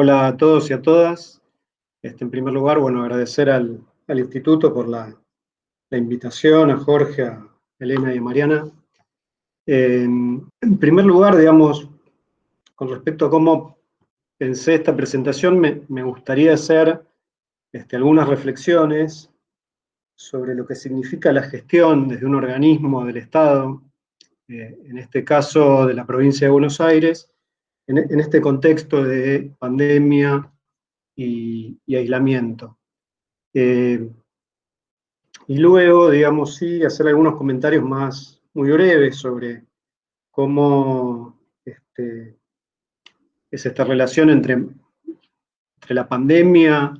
Hola a todos y a todas. Este, en primer lugar, bueno, agradecer al, Instituto por la, invitación, a Jorge, a Elena y a Mariana. en primer lugar, digamos, con respecto a cómo pensé esta presentación, me, gustaría hacer este, algunas reflexiones sobre lo que significa la gestión desde un organismo del Estado, eh, en este caso de la provincia de Buenos Aires, en, este contexto de pandemia y, aislamiento. Eh, y luego, digamos, sí, hacer algunos comentarios más muy breves sobre cómo este, es esta relación entre, entre la pandemia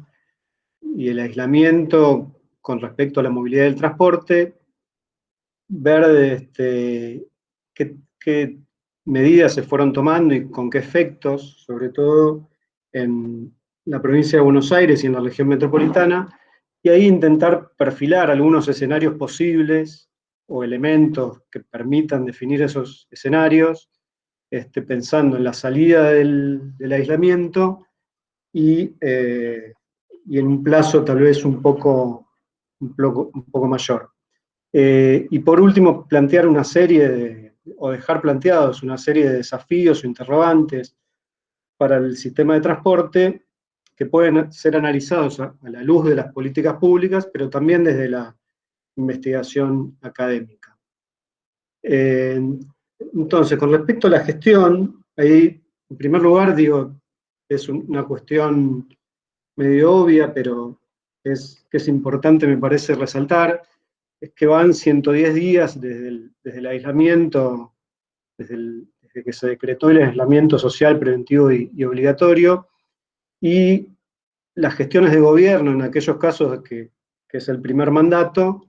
y el aislamiento con respecto a la movilidad del transporte, ver este, qué, medidas se fueron tomando y con qué efectos, sobre todo en la provincia de Buenos Aires y en la región metropolitana, y ahí intentar perfilar algunos escenarios posibles o elementos que permitan definir esos escenarios, este, pensando en la salida del, aislamiento y, eh, y, en un plazo tal vez un poco, un poco, mayor. Eh, y por último, plantear una serie de, o dejar planteados una serie de desafíos o interrogantes para el sistema de transporte que pueden ser analizados a, la luz de las políticas públicas, pero también desde la investigación académica. Eh, entonces, con respecto a la gestión, ahí, en primer lugar, digo, es una cuestión medio obvia, pero es, que es importante, me parece, resaltar, es que van 110 días desde el, aislamiento, desde, que se decretó el aislamiento social preventivo y, obligatorio, y las gestiones de gobierno en aquellos casos que, es el primer mandato,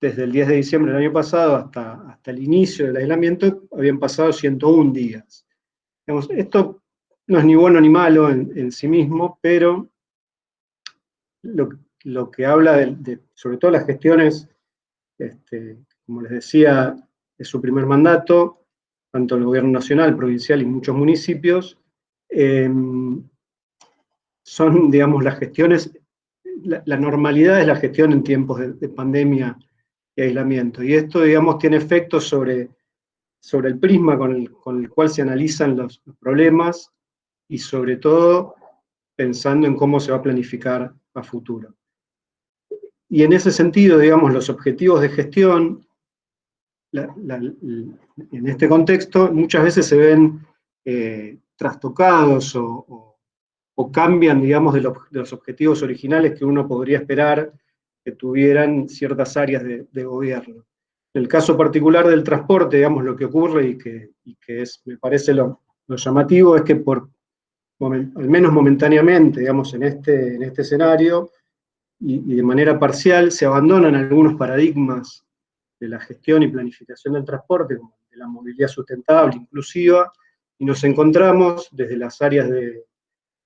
desde el 10 de diciembre del año pasado hasta, hasta el inicio del aislamiento, habían pasado 101 días. esto no es ni bueno ni malo en, sí mismo, pero lo, que habla de, sobre todo las gestiones este, como les decía, es su primer mandato, tanto el gobierno nacional, provincial y muchos municipios, em, son, digamos, las gestiones, la, normalidad es la gestión en tiempos de, pandemia y aislamiento, y esto, digamos, tiene efectos sobre, sobre el prisma con el, cual se analizan los, los problemas, y sobre todo pensando en cómo se va a planificar a futuro. Y en ese sentido, digamos, los objetivos de gestión, en este contexto, muchas veces se ven eh, trastocados o, cambian, digamos, de, los objetivos originales que uno podría esperar que tuvieran ciertas áreas de, gobierno. En el caso particular del transporte, digamos, lo que ocurre y que, es, me parece lo, llamativo es que por, al menos momentáneamente, digamos, en este, en este escenario, y, de manera parcial se abandonan algunos paradigmas de la gestión y planificación del transporte, de la movilidad sustentable, inclusiva, y nos encontramos desde las áreas de,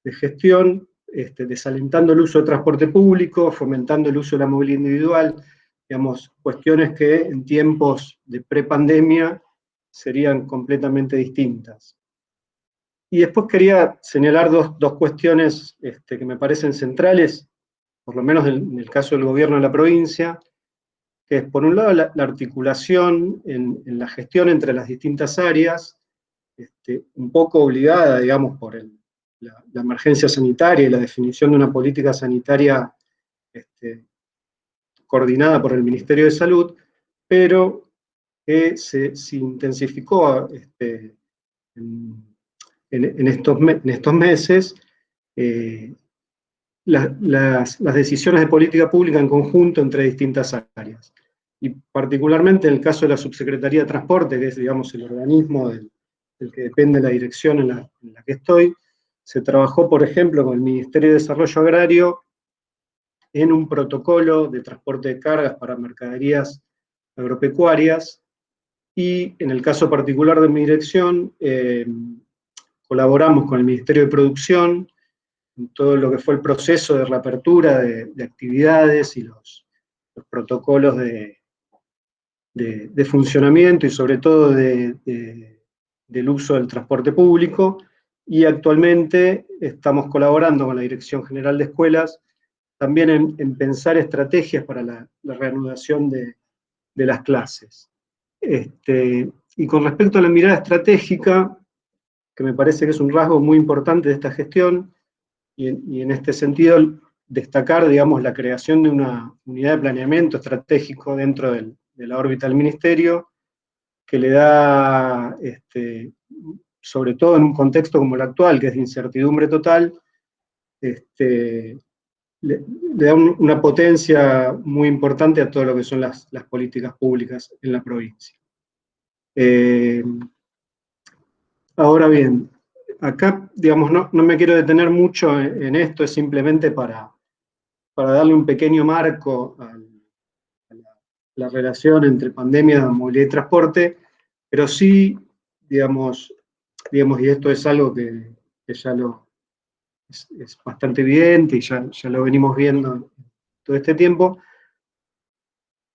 gestión, este, desalentando el uso de transporte público, fomentando el uso de la movilidad individual, digamos, cuestiones que en tiempos de prepandemia serían completamente distintas. Y después quería señalar dos, dos cuestiones este, que me parecen centrales por lo menos en el caso del gobierno de la provincia, es por un lado la, articulación en, la gestión entre las distintas áreas, este, un poco obligada, digamos, por la, emergencia sanitaria y la definición de una política sanitaria este, coordinada por el Ministerio de Salud, pero que se, intensificó este, en, estos, en, estos, meses, eh, las, decisiones de política pública en conjunto entre distintas áreas. Y particularmente en el caso de la Subsecretaría de Transporte, que es, digamos, el organismo del, que depende la dirección en la, que estoy, se trabajó, por ejemplo, con el Ministerio de Desarrollo Agrario en un protocolo de transporte de cargas para mercaderías agropecuarias, y en el caso particular de mi dirección, eh, colaboramos con el Ministerio de Producción, todo lo que fue el proceso de reapertura de, actividades y los, protocolos de, de, funcionamiento y sobre todo del uso del transporte público, y actualmente estamos colaborando con la Dirección General de Escuelas también en, pensar estrategias para la, reanudación de, las clases. Este, y con respecto a la mirada estratégica, que me parece que es un rasgo muy importante de esta gestión, y en, este sentido destacar, digamos, la creación de una unidad de planeamiento estratégico dentro de la órbita del Ministerio, que le da, este, sobre todo en un contexto como el actual, que es de incertidumbre total, este, le, da una potencia muy importante a todo lo que son las, políticas públicas en la provincia. Eh, ahora bien, acá, digamos, no, me quiero detener mucho en, esto, es simplemente para, para darle un pequeño marco a la, relación entre pandemia, movilidad y transporte, pero sí, digamos, digamos y esto es algo que, que ya lo, es, bastante evidente y ya, ya, lo venimos viendo todo este tiempo,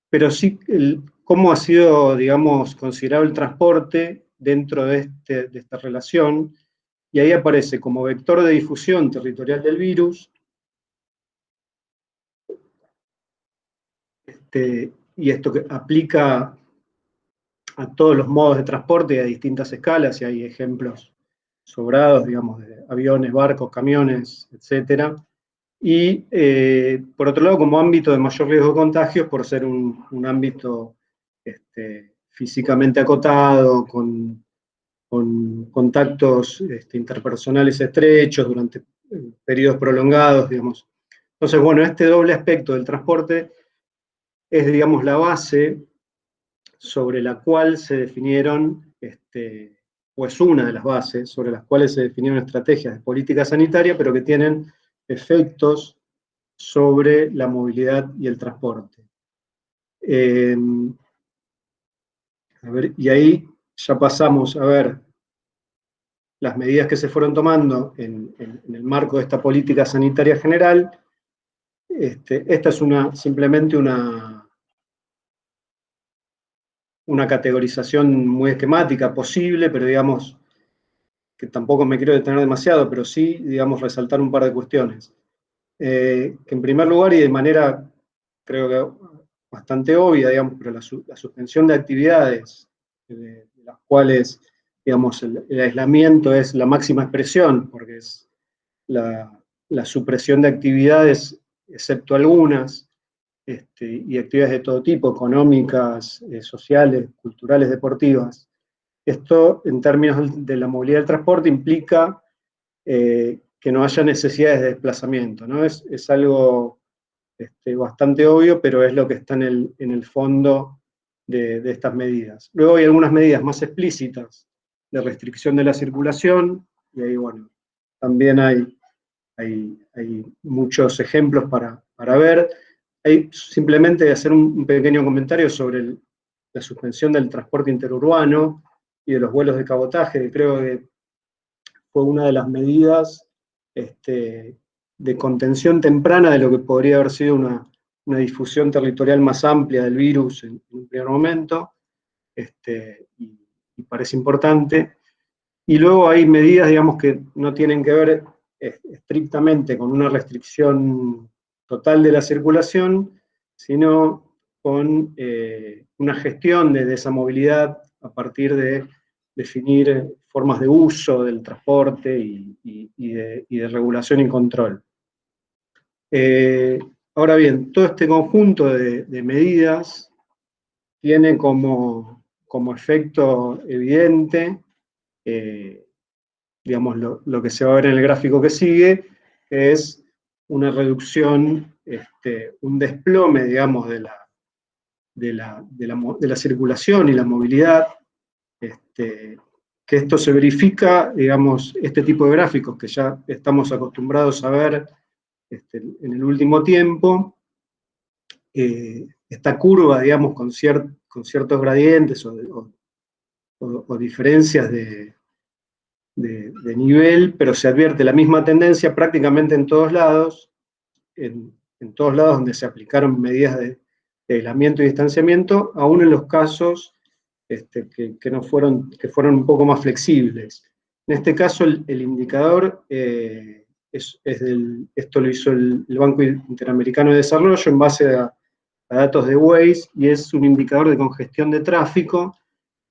pero sí cómo ha sido, digamos, considerado el transporte dentro de, este, de esta relación, y ahí aparece como vector de difusión territorial del virus, este, y esto que aplica a todos los modos de transporte y a distintas escalas, y hay ejemplos sobrados, digamos, de aviones, barcos, camiones, etc. Y eh, por otro lado, como ámbito de mayor riesgo de contagios, por ser un, ámbito este, físicamente acotado, con, contactos este, interpersonales estrechos durante eh, periodos prolongados, digamos. Entonces, bueno, este doble aspecto del transporte es, digamos, la base sobre la cual se definieron este, o es una de las bases sobre las cuales se definieron estrategias de política sanitaria, pero que tienen efectos sobre la movilidad y el transporte. Em, y ahí ya pasamos a ver las medidas que se fueron tomando en, el marco de esta política sanitaria general. Este, esta es una, simplemente una, una categorización muy esquemática posible, pero digamos, que tampoco me quiero detener demasiado, pero sí, digamos, resaltar un par de cuestiones. Eh, que en primer lugar, y de manera, creo que bastante obvia, digamos, pero la, suspensión de actividades, de, las cuales, digamos, el, aislamiento es la máxima expresión, porque es la, la supresión de actividades, excepto algunas, este, y actividades de todo tipo, económicas, eh, sociales, culturales, deportivas. Esto, en términos de la movilidad del transporte, implica eh, que no haya necesidades de desplazamiento. ¿no? Es, algo este, bastante obvio, pero es lo que está en el, fondo de, estas medidas. Luego hay algunas medidas más explícitas de restricción de la circulación, y ahí, bueno, también hay, hay, muchos ejemplos para, para ver simplemente hacer un, pequeño comentario sobre la suspensión del transporte interurbano y de los vuelos de cabotaje, que creo que fue una de las medidas este, de contención temprana de lo que podría haber sido una, difusión territorial más amplia del virus en, un primer momento, este, y, parece importante. Y luego hay medidas, digamos, que no tienen que ver eh, estrictamente con una restricción total de la circulación, sino con eh, una gestión de, esa movilidad a partir de definir formas de uso del transporte y, de, regulación y control. Eh, ahora bien, todo este conjunto de, medidas tiene como, efecto evidente, eh, digamos, lo, lo, que se va a ver en el gráfico que sigue, es una reducción, este, un desplome, digamos, de la, de la, circulación y la movilidad, este, que esto se verifica, digamos, este tipo de gráficos que ya estamos acostumbrados a ver este, en el último tiempo, eh, esta curva, digamos, con, con ciertos gradientes o diferencias de, de, nivel, pero se advierte la misma tendencia prácticamente en todos lados, en, todos lados donde se aplicaron medidas de, aislamiento y distanciamiento, aún en los casos este, que, no fueron, que fueron un poco más flexibles. En este caso, el, indicador eh, es, del, esto lo hizo el, Banco Interamericano de Desarrollo en base a, datos de Waze, y es un indicador de congestión de tráfico,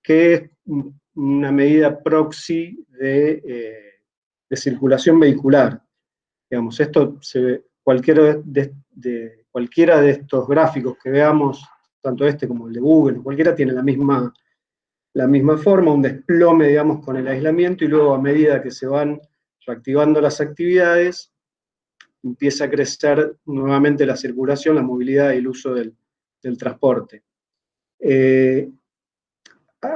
que es una medida proxy de, eh, circulación vehicular. Digamos, esto se cualquiera de, cualquiera de estos gráficos que veamos, tanto este como el de Google, cualquiera tiene la misma la misma forma, un desplome, digamos, con el aislamiento, y luego a medida que se van reactivando las actividades, empieza a crecer nuevamente la circulación, la movilidad y el uso del, transporte. Eh,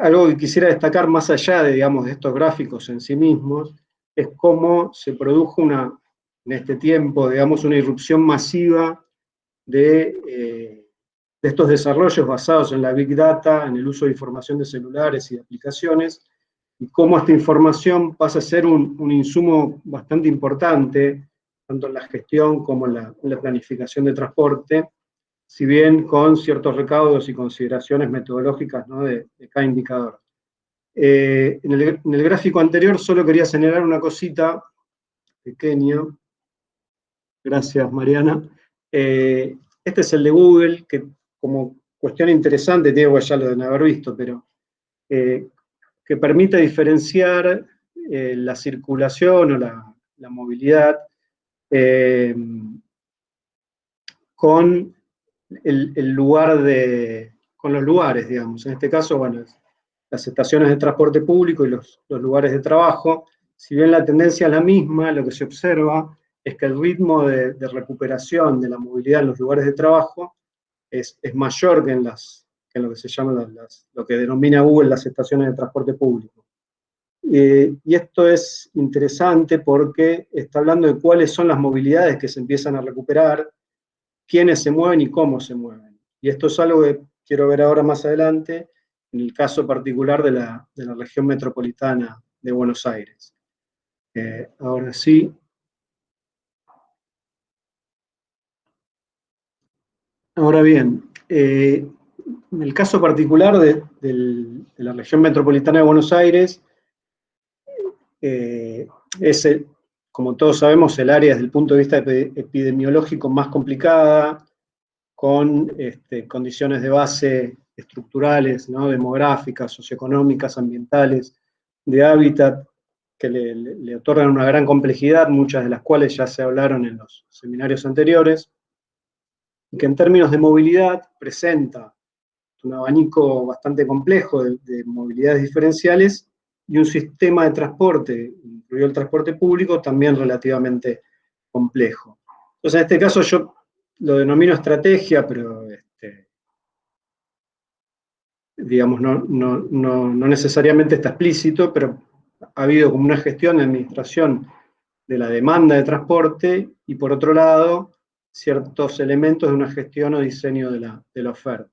algo que quisiera destacar más allá de, digamos, de estos gráficos en sí mismos, es cómo se produjo una, en este tiempo, digamos, una irrupción masiva de eh, de estos desarrollos basados en la Big Data, en el uso de información de celulares y de aplicaciones, y cómo esta información pasa a ser un, insumo bastante importante, tanto en la gestión como en la, planificación de transporte, si bien con ciertos recaudos y consideraciones metodológicas de, cada indicador. Eh, en, el, gráfico anterior solo quería señalar una cosita pequeña. Gracias, Mariana. Eh, este es el de Google, que como cuestión interesante, Diego ya lo deben haber visto, pero eh, que permite diferenciar la circulación o la, movilidad con el, lugar de, con los lugares, digamos. En este caso, bueno, las estaciones de transporte público y los, lugares de trabajo, si bien la tendencia es la misma, lo que se observa es que el ritmo de recuperación de la movilidad en los lugares de trabajo es, mayor que en, las, lo que se llama lo que denomina Google las estaciones de transporte público. Eh, y esto es interesante porque está hablando de cuáles son las movilidades que se empiezan a recuperar, quiénes se mueven y cómo se mueven. Y esto es algo que quiero ver ahora más adelante, en el caso particular de la, región metropolitana de Buenos Aires. Eh, ahora sí, Ahora bien, eh, en el caso particular de, la región metropolitana de Buenos Aires, eh, es, como todos sabemos, el área desde el punto de vista epidemiológico más complicada, con este, condiciones de base estructurales, demográficas, socioeconómicas, ambientales, de hábitat, que le otorgan una gran complejidad, muchas de las cuales ya se hablaron en los seminarios anteriores que en términos de movilidad presenta un abanico bastante complejo de, movilidades diferenciales y un sistema de transporte, incluido el transporte público, también relativamente complejo. Entonces, en este caso yo lo denomino estrategia, pero este, digamos, no, no, necesariamente está explícito, pero ha habido como una gestión de administración de la demanda de transporte y por otro lado, ciertos elementos de una gestión o diseño de la, oferta.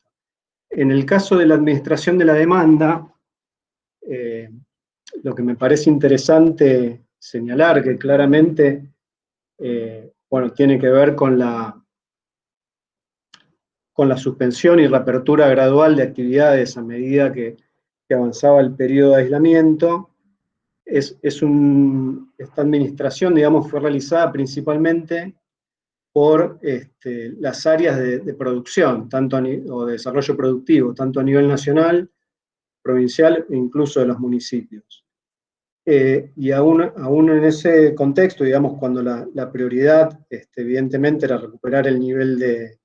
En el caso de la administración de la demanda, eh, lo que me parece interesante señalar, que claramente eh, bueno, tiene que ver con la, con la suspensión y reapertura gradual de actividades a medida que, avanzaba el periodo de aislamiento, es, es un, esta administración, digamos, fue realizada principalmente por este, las áreas de, producción, tanto o de desarrollo productivo, tanto a nivel nacional, provincial e incluso de los municipios. Eh, y aún, aún, en ese contexto, digamos, cuando la, prioridad este, evidentemente era recuperar el nivel de,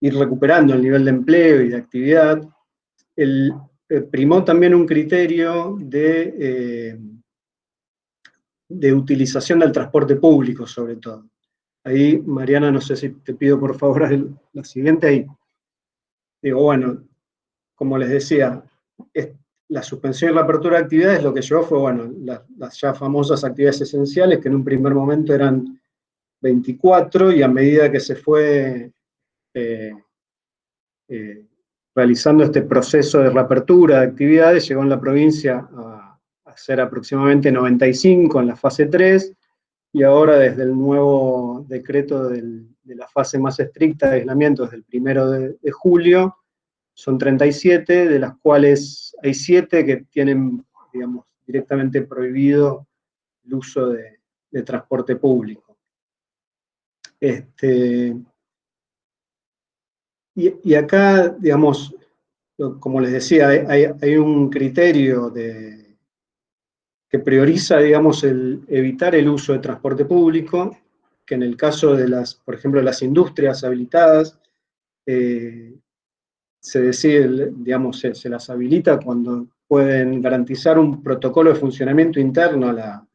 ir recuperando el nivel de empleo y de actividad, el, eh, primó también un criterio de, eh, de utilización del transporte público, sobre todo. Ahí, Mariana, no sé si te pido por favor la siguiente ahí. Digo, bueno, como les decía, la suspensión y la apertura de actividades lo que llevó fue, bueno, las ya famosas actividades esenciales, que en un primer momento eran 24, y a medida que se fue eh, eh, realizando este proceso de reapertura de actividades, llegó en la provincia a, ser aproximadamente 95 en la fase 3, y ahora desde el nuevo decreto de la fase más estricta de aislamiento, desde el primero de, julio, son 37, de las cuales hay 7 que tienen, digamos, directamente prohibido el uso de, transporte público. Este, y, acá, digamos, como les decía, hay, un criterio que prioriza, digamos, el evitar el uso de transporte público, que en el caso de las, por ejemplo, las industrias habilitadas, eh, se decide, digamos, se, las habilita cuando pueden garantizar un protocolo de funcionamiento interno a la,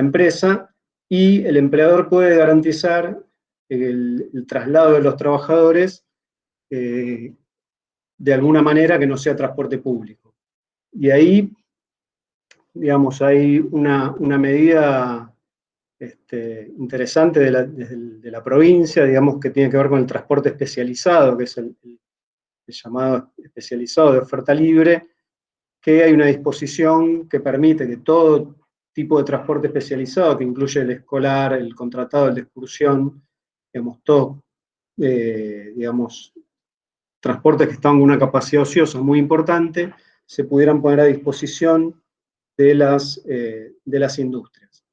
empresa y el empleador puede garantizar el, traslado de los trabajadores eh, de alguna manera que no sea transporte público. Y ahí, digamos, hay una, medida este, interesante de la, provincia, digamos, que tiene que ver con el transporte especializado, que es el llamado especializado de oferta libre, que hay una disposición que permite que todo tipo de transporte especializado, que incluye el escolar, el contratado, el de excursión, digamos, todo, eh, digamos, transportes que están con una capacidad ociosa muy importante, se pudieran poner a disposición de las, eh, de las industrias.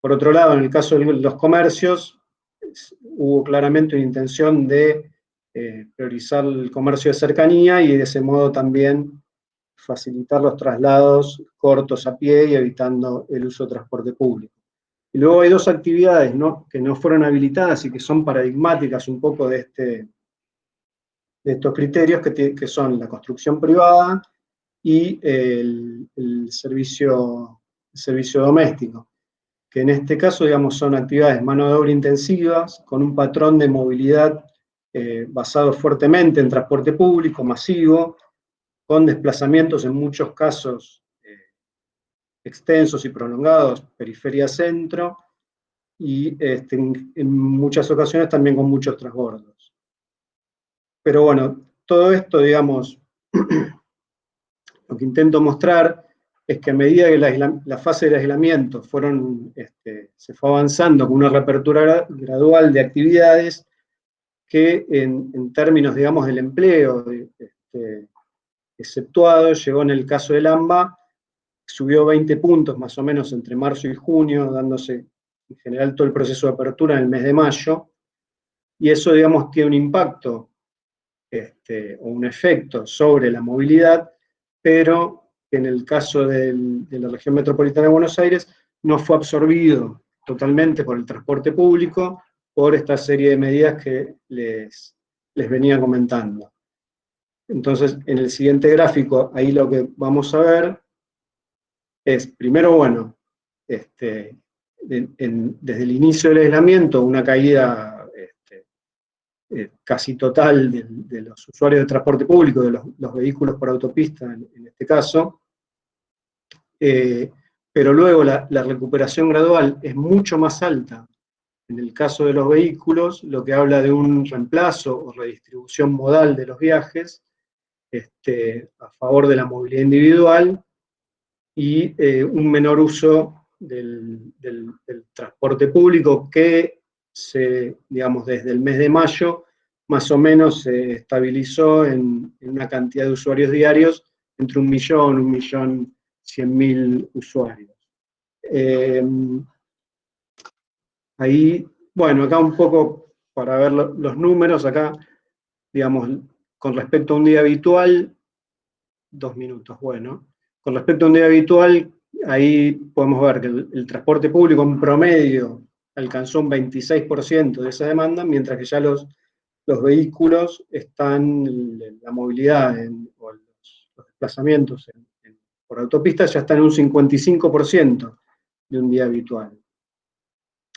Por otro lado, en el caso de los comercios, hubo claramente una intención de eh, priorizar el comercio de cercanía y de ese modo también facilitar los traslados cortos a pie y evitando el uso de transporte público. Y luego hay dos actividades que no fueron habilitadas y que son paradigmáticas un poco de, este, de estos criterios, que, son la construcción privada y el, servicio, servicio doméstico, que en este caso, digamos, son actividades mano de obra intensivas, con un patrón de movilidad eh, basado fuertemente en transporte público, masivo, con desplazamientos en muchos casos eh, extensos y prolongados, periferia-centro, y este, en, muchas ocasiones también con muchos transbordos. Pero bueno, todo esto, digamos, lo que intento mostrar es que a medida que la, fase de aislamiento fueron, este, se fue avanzando con una reapertura gradual de actividades, que en, términos, digamos, del empleo este, exceptuado, llegó en el caso del AMBA, subió 20 puntos más o menos entre marzo y junio, dándose en general todo el proceso de apertura en el mes de mayo, y eso, digamos, tiene un impacto este, o un efecto sobre la movilidad, pero en el caso de la región metropolitana de Buenos Aires no fue absorbido totalmente por el transporte público, por esta serie de medidas que les, les venía comentando. Entonces, en el siguiente gráfico, ahí lo que vamos a ver es, primero, bueno, este, desde el inicio del aislamiento, una caída este, eh, casi total de, los usuarios de transporte público, de los, vehículos por autopista en, este caso, eh, pero luego la, la recuperación gradual es mucho más alta en el caso de los vehículos, lo que habla de un reemplazo o redistribución modal de los viajes este, a favor de la movilidad individual y eh, un menor uso del, transporte público que se, digamos, desde el mes de mayo más o menos se estabilizó en, una cantidad de usuarios diarios entre un millón, un millón cien mil usuarios. Eh, Ahí, bueno, acá un poco para ver los números, acá, digamos, con respecto a un día habitual, dos minutos, bueno, con respecto a un día habitual, ahí podemos ver que el, transporte público en promedio alcanzó un 26% de esa demanda, mientras que ya los, los vehículos están, la movilidad o los, desplazamientos por autopistas ya están en un 55% de un día habitual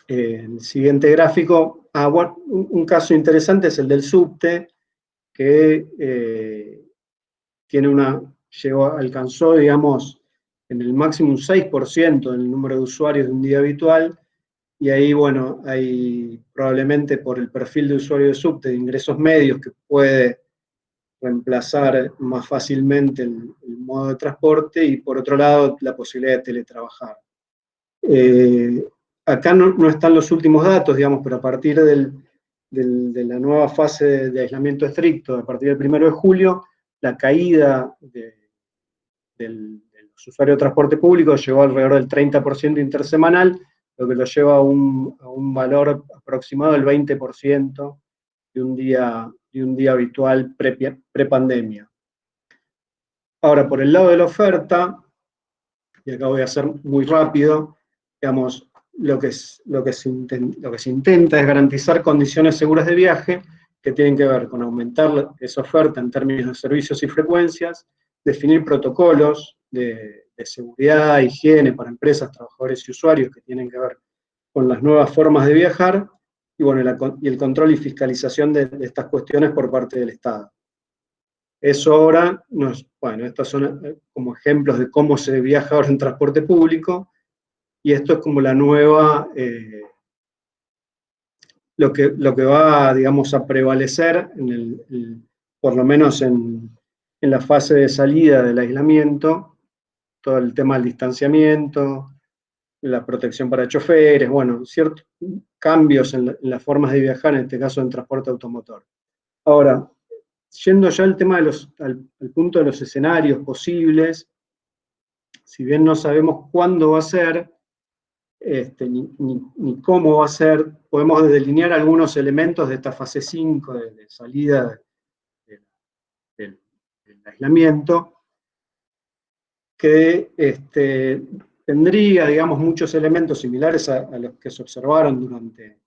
el siguiente gráfico, ah, un, caso interesante es el del subte, que eh, tiene una, llegó, alcanzó, digamos, en el máximo un 6% del número de usuarios de un día habitual, y ahí, bueno, hay probablemente por el perfil de usuario de subte de ingresos medios que puede reemplazar más fácilmente el, modo de transporte, y por otro lado, la posibilidad de teletrabajar. Eh, acá no, están los últimos datos, digamos, pero a partir de la nueva fase de, aislamiento estricto, a partir del 1 de julio, la caída de, del, de los usuarios de transporte público llegó alrededor del 30% intersemanal, lo que lo lleva a un, valor aproximado del 20% de un día, de un día habitual pre-pandemia. Ahora, por el lado de la oferta, y acá voy a hacer muy rápido, digamos, lo que, lo, que se lo que se intenta es garantizar condiciones seguras de viaje que tienen que ver con aumentar esa oferta en términos de servicios y frecuencias, definir protocolos de, seguridad, higiene para empresas, trabajadores y usuarios que tienen que ver con las nuevas formas de viajar, y, bueno, y el control y fiscalización de, de estas cuestiones por parte del Estado. Eso ahora, bueno, estos son eh, como ejemplos de cómo se viaja ahora en transporte público, y esto es como la nueva, eh, lo, que, lo que va, digamos, a prevalecer, en el, por lo menos en, en, la fase de salida del aislamiento, todo el tema del distanciamiento, la protección para choferes, bueno, ciertos cambios en, las formas de viajar, en este caso en transporte automotor. Ahora, yendo ya al tema de los, al, punto de los escenarios posibles, si bien no sabemos cuándo va a ser, este, ni, cómo va a ser, podemos delinear algunos elementos de esta fase 5 de, salida del, aislamiento, que este, tendría, digamos, muchos elementos similares a, a, los que se observaron durante,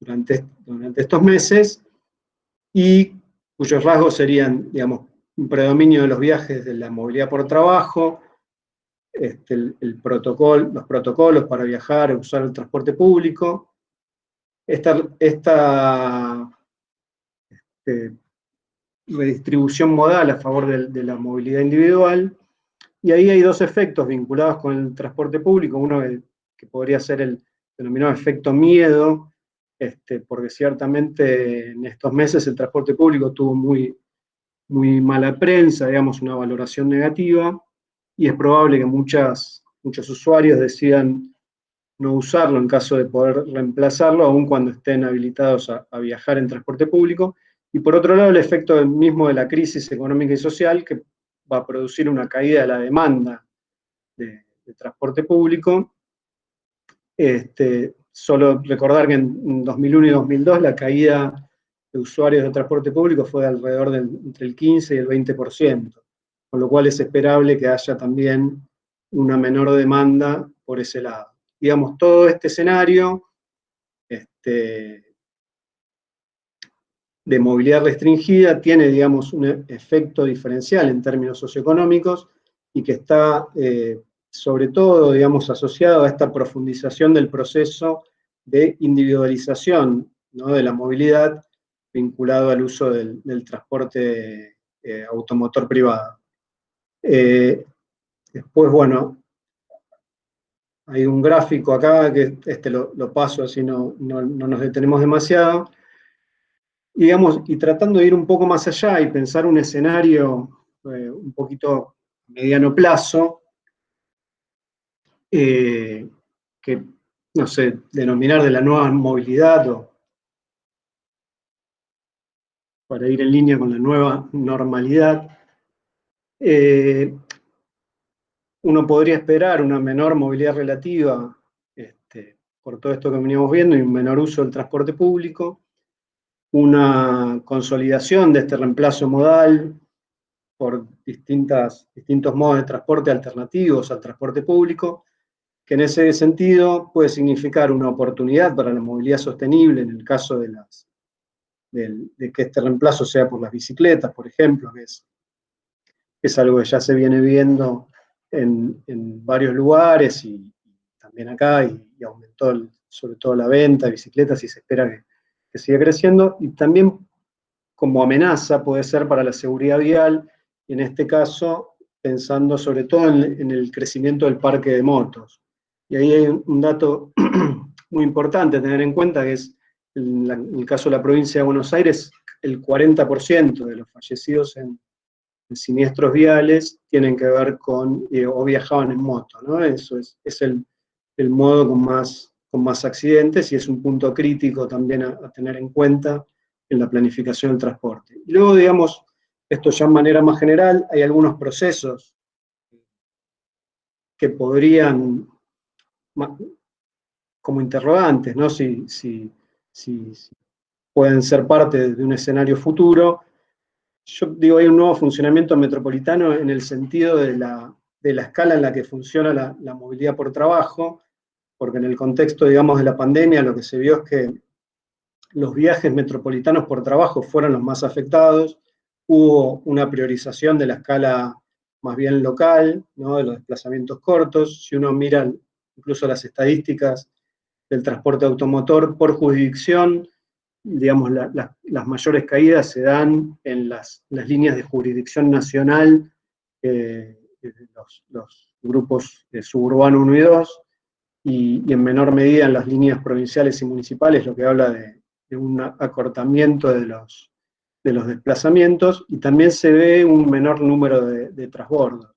durante, durante estos meses, y cuyos rasgos serían, digamos, un predominio de los viajes de la movilidad por trabajo, este, el, protocolo, los protocolos para viajar usar el transporte público, esta, este, redistribución modal a favor de, la movilidad individual, y ahí hay dos efectos vinculados con el transporte público, uno que podría ser el denominado efecto miedo, este, porque ciertamente en estos meses el transporte público tuvo muy, muy mala prensa, digamos, una valoración negativa, y es probable que muchos usuarios decidan no usarlo en caso de poder reemplazarlo, aun cuando estén habilitados a, viajar en transporte público, y por otro lado el efecto mismo de la crisis económica y social, que va a producir una caída de la demanda de, de transporte público, este, Solo recordar que en 2001 y 2002 la caída de usuarios de transporte público fue de alrededor de entre el 15 y el 20%, con lo cual es esperable que haya también una menor demanda por ese lado. Digamos, todo este escenario este, de movilidad restringida tiene, digamos, un efecto diferencial en términos socioeconómicos y que está eh, sobre todo, digamos, asociado a esta profundización del proceso de individualización de la movilidad vinculado al uso del, transporte eh, automotor privado. Eh, después, bueno, hay un gráfico acá, que este lo, paso así no, no, nos detenemos demasiado, y, digamos, y tratando de ir un poco más allá y pensar un escenario eh, un poquito mediano plazo, eh, que, no sé, denominar de la nueva movilidad o para ir en línea con la nueva normalidad, eh, uno podría esperar una menor movilidad relativa este, por todo esto que veníamos viendo y un menor uso del transporte público, una consolidación de este reemplazo modal por distintos modos de transporte alternativos al transporte público, que en ese sentido puede significar una oportunidad para la movilidad sostenible en el caso de, de, que este reemplazo sea por las bicicletas, por ejemplo, que es, es algo que ya se viene viendo en, en varios lugares y, también acá, y, aumentó sobre todo la venta de bicicletas y se espera que, que siga creciendo, y también como amenaza puede ser para la seguridad vial, en este caso pensando sobre todo en, en el crecimiento del parque de motos. Y ahí hay un dato muy importante a tener en cuenta, que es, en, el caso de la provincia de Buenos Aires, el 40% de los fallecidos en, siniestros viales tienen que ver con, eh, o viajaban en moto, ¿no? Eso es, es el, el, modo con más, con más accidentes y es un punto crítico también a, tener en cuenta en la planificación del transporte. Y luego, digamos, esto ya de manera más general, hay algunos procesos que podrían, como interrogantes, ¿no? Si, si, si, pueden ser parte de un escenario futuro. Yo digo, hay un nuevo funcionamiento metropolitano en el sentido de la, escala en la que funciona la, movilidad por trabajo, porque en el contexto, digamos, de la pandemia lo que se vio es que los viajes metropolitanos por trabajo fueron los más afectados, hubo una priorización de la escala más bien local, de los desplazamientos cortos, si uno mira incluso las estadísticas del transporte automotor por jurisdicción, digamos, las mayores caídas se dan en las, líneas de jurisdicción nacional, eh, los, los, grupos de suburbano 1 y 2, y, en menor medida en las líneas provinciales y municipales, lo que habla de, un acortamiento de los, de los desplazamientos, y también se ve un menor número de, transbordos.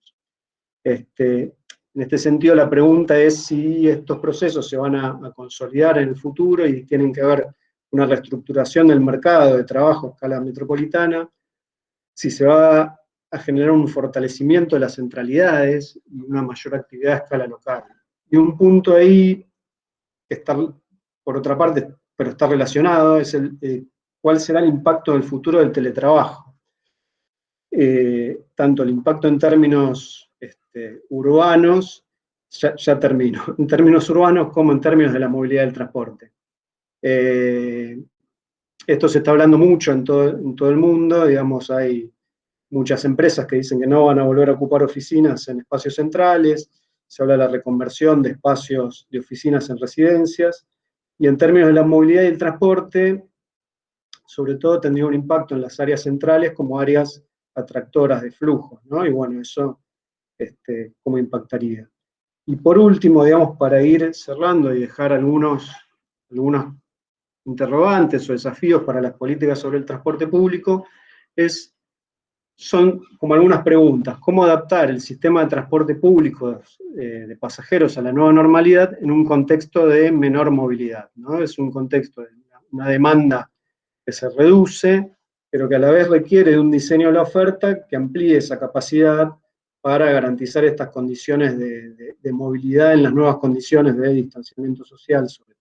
Este, en este sentido, la pregunta es si estos procesos se van a, consolidar en el futuro y tienen que ver una reestructuración del mercado de trabajo a escala metropolitana, si se va a generar un fortalecimiento de las centralidades y una mayor actividad a escala local. Y un punto ahí, está, por otra parte, pero está relacionado, es el, eh, cuál será el impacto del futuro del teletrabajo. Eh, tanto el impacto en términos este, urbanos, ya, termino, en términos urbanos como en términos de la movilidad del transporte. Eh, esto se está hablando mucho en todo, el mundo, digamos, hay muchas empresas que dicen que no van a volver a ocupar oficinas en espacios centrales, se habla de la reconversión de espacios de oficinas en residencias, y en términos de la movilidad y el transporte, sobre todo tendría un impacto en las áreas centrales como áreas atractoras de flujos, ¿no? Y bueno, eso, este, ¿cómo impactaría? Y por último, digamos, para ir cerrando y dejar algunos, algunos interrogantes o desafíos para las políticas sobre el transporte público, es, son como algunas preguntas. ¿Cómo adaptar el sistema de transporte público eh, de pasajeros a la nueva normalidad en un contexto de menor movilidad? ¿no? Es un contexto de una demanda que se reduce, pero que a la vez requiere de un diseño de la oferta que amplíe esa capacidad para garantizar estas condiciones de, movilidad en las nuevas condiciones de distanciamiento social, sobre.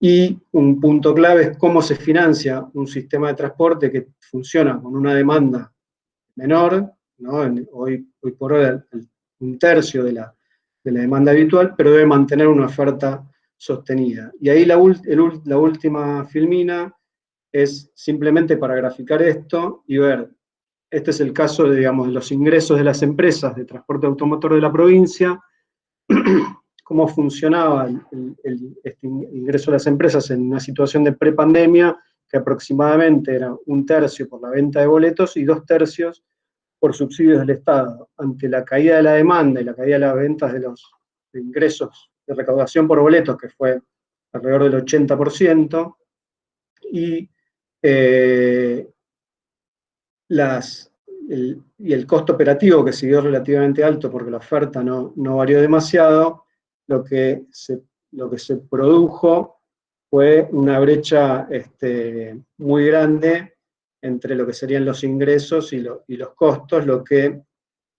Y un punto clave es cómo se financia un sistema de transporte que funciona con una demanda menor, hoy, por hoy un tercio de la, de la demanda habitual, pero debe mantener una oferta sostenida. Y ahí la, última filmina es simplemente para graficar esto y ver, este es el caso de los ingresos de las empresas de transporte automotor de la provincia, cómo funcionaba el, este ingreso de las empresas en una situación de prepandemia, que aproximadamente era un tercio por la venta de boletos y dos tercios por subsidios del Estado. Ante la caída de la demanda y la caída de las ventas de los ingresos de recaudación por boletos, que fue alrededor del 80%, y eh, las, y el costo operativo que siguió relativamente alto porque la oferta no, no varió demasiado, lo que, se, lo que se produjo fue una brecha este, muy grande entre lo que serían los ingresos y, y los costos, lo que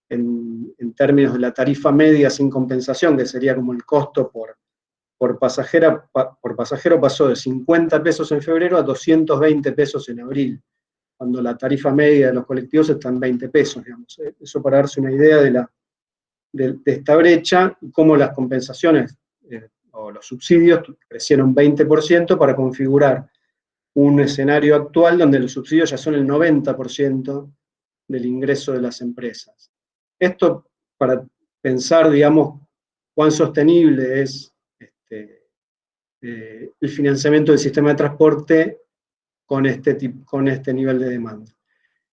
en, en, términos de la tarifa media sin compensación, que sería como el costo por, por, pasajera, por pasajero pasó de 50 pesos en febrero a 220 pesos en abril, cuando la tarifa media de los colectivos está en 20 pesos, digamos. Eh, eso para darse una idea de, la, de, esta brecha y cómo las compensaciones eh, o los subsidios crecieron 20% para configurar un escenario actual donde los subsidios ya son el 90% del ingreso de las empresas. Esto para pensar, digamos, cuán sostenible es este, eh, el financiamiento del sistema de transporte con este, con este nivel de demanda.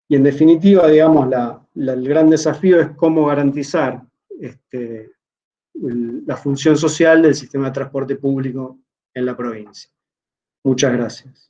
Y en definitiva, digamos, el gran desafío es cómo garantizar este, la función social del sistema de transporte público en la provincia. Muchas gracias.